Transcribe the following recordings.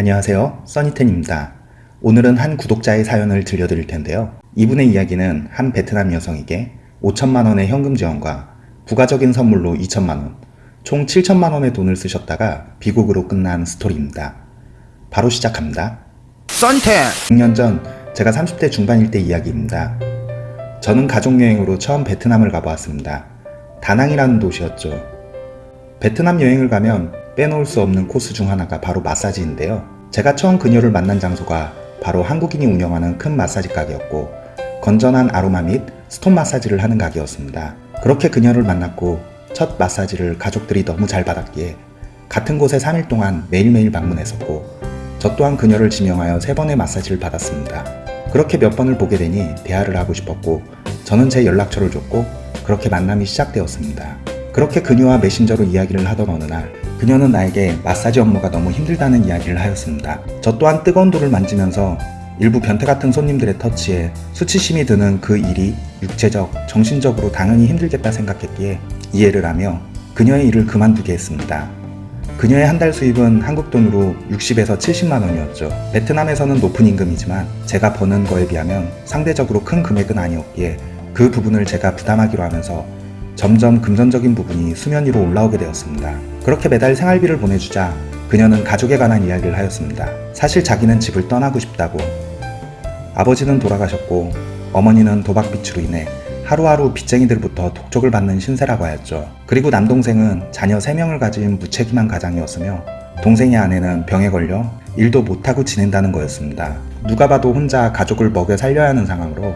안녕하세요. 써니텐입니다. 오늘은 한 구독자의 사연을 들려드릴 텐데요. 이분의 이야기는 한 베트남 여성에게 5천만원의 현금 지원과 부가적인 선물로 2천만원 총 7천만원의 돈을 쓰셨다가 비곡으로 끝난 스토리입니다. 바로 시작합니다. 썬텐! 6년 전 제가 30대 중반일 때 이야기입니다. 저는 가족여행으로 처음 베트남을 가보았습니다. 다낭이라는 도시였죠 베트남 여행을 가면 빼놓을 수 없는 코스 중 하나가 바로 마사지인데요. 제가 처음 그녀를 만난 장소가 바로 한국인이 운영하는 큰 마사지 가게였고 건전한 아로마 및 스톤 마사지를 하는 가게였습니다. 그렇게 그녀를 만났고 첫 마사지를 가족들이 너무 잘 받았기에 같은 곳에 3일 동안 매일매일 방문했었고 저 또한 그녀를 지명하여 3번의 마사지를 받았습니다. 그렇게 몇 번을 보게 되니 대화를 하고 싶었고 저는 제 연락처를 줬고 그렇게 만남이 시작되었습니다. 그렇게 그녀와 메신저로 이야기를 하던 어느 날 그녀는 나에게 마사지 업무가 너무 힘들다는 이야기를 하였습니다. 저 또한 뜨거운 돌을 만지면서 일부 변태 같은 손님들의 터치에 수치심이 드는 그 일이 육체적, 정신적으로 당연히 힘들겠다 생각했기에 이해를 하며 그녀의 일을 그만두게 했습니다. 그녀의 한 달 수입은 한국 돈으로 60에서 70만 원이었죠. 베트남에서는 높은 임금이지만 제가 버는 거에 비하면 상대적으로 큰 금액은 아니었기에 그 부분을 제가 부담하기로 하면서 점점 금전적인 부분이 수면 위로 올라오게 되었습니다. 그렇게 매달 생활비를 보내주자 그녀는 가족에 관한 이야기를 하였습니다. 사실 자기는 집을 떠나고 싶다고 아버지는 돌아가셨고 어머니는 도박빚으로 인해 하루하루 빚쟁이들부터 독촉을 받는 신세라고 하였죠. 그리고 남동생은 자녀 3명을 가진 무책임한 가장이었으며 동생의 아내는 병에 걸려 일도 못하고 지낸다는 거였습니다. 누가 봐도 혼자 가족을 먹여 살려야 하는 상황으로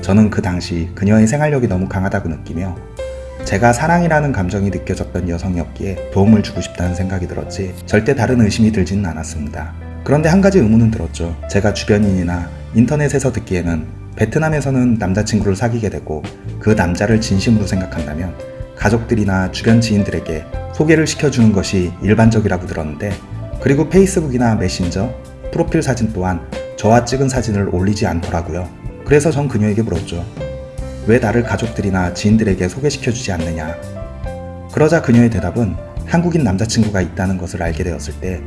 저는 그 당시 그녀의 생활력이 너무 강하다고 느끼며 제가 사랑이라는 감정이 느껴졌던 여성이었기에 도움을 주고 싶다는 생각이 들었지 절대 다른 의심이 들지는 않았습니다. 그런데 한 가지 의문은 들었죠. 제가 주변인이나 인터넷에서 듣기에는 베트남에서는 남자친구를 사귀게 되고 그 남자를 진심으로 생각한다면 가족들이나 주변 지인들에게 소개를 시켜주는 것이 일반적이라고 들었는데 그리고 페이스북이나 메신저, 프로필 사진 또한 저와 찍은 사진을 올리지 않더라고요. 그래서 전 그녀에게 물었죠. 왜 나를 가족들이나 지인들에게 소개시켜주지 않느냐. 그러자 그녀의 대답은 한국인 남자친구가 있다는 것을 알게 되었을 때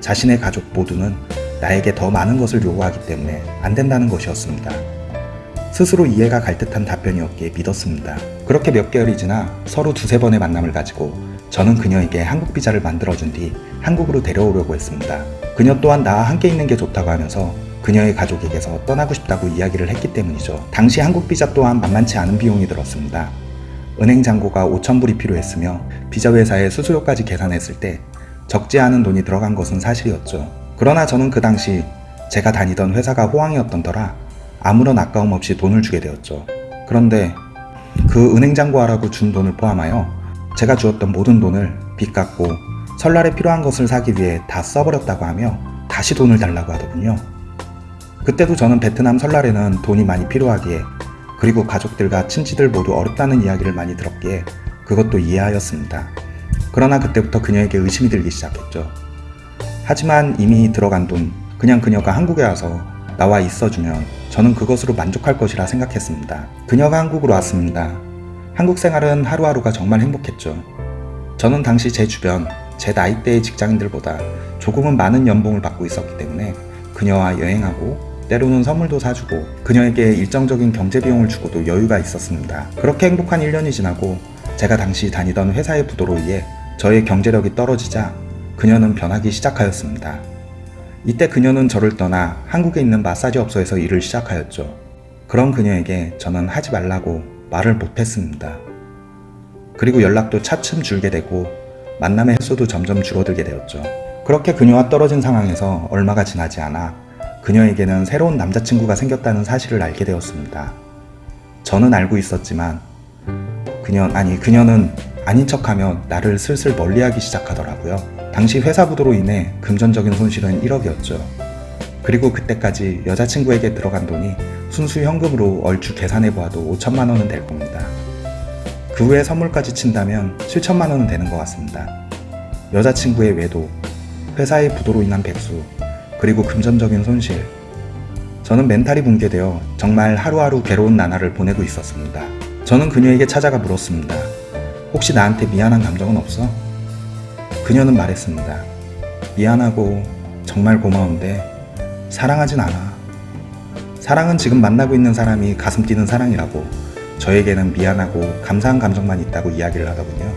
자신의 가족 모두는 나에게 더 많은 것을 요구하기 때문에 안 된다는 것이었습니다. 스스로 이해가 갈 듯한 답변이었기에 믿었습니다. 그렇게 몇 개월이 지나 서로 두세 번의 만남을 가지고 저는 그녀에게 한국 비자를 만들어준 뒤 한국으로 데려오려고 했습니다. 그녀 또한 나와 함께 있는 게 좋다고 하면서 그녀의 가족에게서 떠나고 싶다고 이야기를 했기 때문이죠. 당시 한국 비자 또한 만만치 않은 비용이 들었습니다. 은행 잔고가 5천불이 필요했으며 비자 회사의 수수료까지 계산했을 때 적지 않은 돈이 들어간 것은 사실이었죠. 그러나 저는 그 당시 제가 다니던 회사가 호황이었던 터라 아무런 아까움 없이 돈을 주게 되었죠. 그런데 그 은행 잔고하라고 준 돈을 포함하여 제가 주었던 모든 돈을 빚 갚고 설날에 필요한 것을 사기 위해 다 써버렸다고 하며 다시 돈을 달라고 하더군요. 그때도 저는 베트남 설날에는 돈이 많이 필요하기에 그리고 가족들과 친지들 모두 어렵다는 이야기를 많이 들었기에 그것도 이해하였습니다. 그러나 그때부터 그녀에게 의심이 들기 시작했죠. 하지만 이미 들어간 돈, 그냥 그녀가 한국에 와서 나와 있어주면 저는 그것으로 만족할 것이라 생각했습니다. 그녀가 한국으로 왔습니다. 한국 생활은 하루하루가 정말 행복했죠. 저는 당시 제 주변, 제 나이대의 직장인들보다 조금은 많은 연봉을 받고 있었기 때문에 그녀와 여행하고 때로는 선물도 사주고 그녀에게 일정적인 경제 비용을 주고도 여유가 있었습니다. 그렇게 행복한 1년이 지나고 제가 당시 다니던 회사의 부도로 인해 저의 경제력이 떨어지자 그녀는 변하기 시작하였습니다. 이때 그녀는 저를 떠나 한국에 있는 마사지 업소에서 일을 시작하였죠. 그런 그녀에게 저는 하지 말라고 말을 못했습니다. 그리고 연락도 차츰 줄게 되고 만남의 횟수도 점점 줄어들게 되었죠. 그렇게 그녀와 떨어진 상황에서 얼마가 지나지 않아 그녀에게는 새로운 남자친구가 생겼다는 사실을 알게 되었습니다. 저는 알고 있었지만 그녀 아니 그녀는 아닌 척하며 나를 슬슬 멀리하기 시작하더라고요. 당시 회사 부도로 인해 금전적인 손실은 1억이었죠. 그리고 그때까지 여자친구에게 들어간 돈이 순수 현금으로 얼추 계산해보아도 5천만 원은 될 겁니다. 그 후에 선물까지 친다면 7천만 원은 되는 것 같습니다. 여자친구의 외도, 회사의 부도로 인한 백수, 그리고 금전적인 손실. 저는 멘탈이 붕괴되어 정말 하루하루 괴로운 나날을 보내고 있었습니다. 저는 그녀에게 찾아가 물었습니다. 혹시 나한테 미안한 감정은 없어? 그녀는 말했습니다. 미안하고 정말 고마운데 사랑하진 않아. 사랑은 지금 만나고 있는 사람이 가슴 뛰는 사랑이라고 저에게는 미안하고 감사한 감정만 있다고 이야기를 하더군요.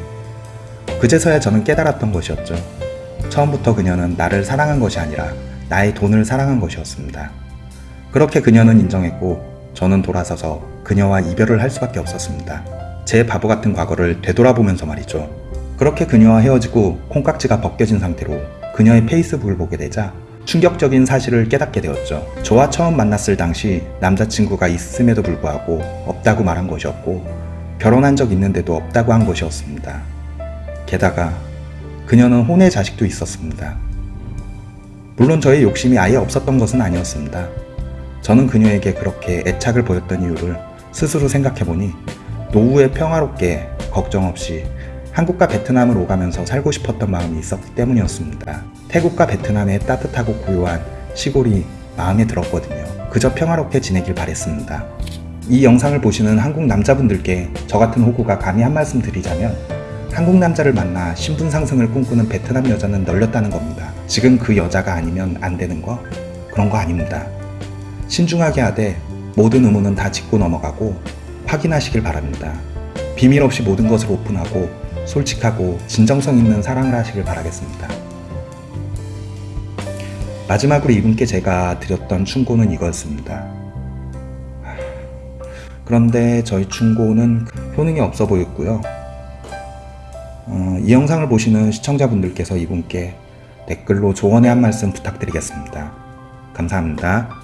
그제서야 저는 깨달았던 것이었죠. 처음부터 그녀는 나를 사랑한 것이 아니라 나의 돈을 사랑한 것이었습니다. 그렇게 그녀는 인정했고 저는 돌아서서 그녀와 이별을 할 수밖에 없었습니다. 제 바보 같은 과거를 되돌아보면서 말이죠. 그렇게 그녀와 헤어지고 콩깍지가 벗겨진 상태로 그녀의 페이스북을 보게 되자 충격적인 사실을 깨닫게 되었죠. 저와 처음 만났을 당시 남자친구가 있음에도 불구하고 없다고 말한 것이었고 결혼한 적 있는데도 없다고 한 것이었습니다. 게다가 그녀는 혼의 자식도 있었습니다. 물론 저의 욕심이 아예 없었던 것은 아니었습니다. 저는 그녀에게 그렇게 애착을 보였던 이유를 스스로 생각해보니 노후에 평화롭게 걱정 없이 한국과 베트남을 오가면서 살고 싶었던 마음이 있었기 때문이었습니다. 태국과 베트남의 따뜻하고 고요한 시골이 마음에 들었거든요. 그저 평화롭게 지내길 바랬습니다. 이 영상을 보시는 한국 남자분들께 저 같은 호구가 감히 한 말씀 드리자면 한국 남자를 만나 신분 상승을 꿈꾸는 베트남 여자는 널렸다는 겁니다. 지금 그 여자가 아니면 안 되는 거? 그런 거 아닙니다. 신중하게 하되 모든 의문은 다 짚고 넘어가고 확인하시길 바랍니다. 비밀 없이 모든 것을 오픈하고 솔직하고 진정성 있는 사랑을 하시길 바라겠습니다. 마지막으로 이분께 제가 드렸던 충고는 이거였습니다. 그런데 저희 충고는 효능이 없어 보였고요. 어, 이 영상을 보시는 시청자분들께서 이분께 댓글로 조언의 한 말씀 부탁드리겠습니다. 감사합니다.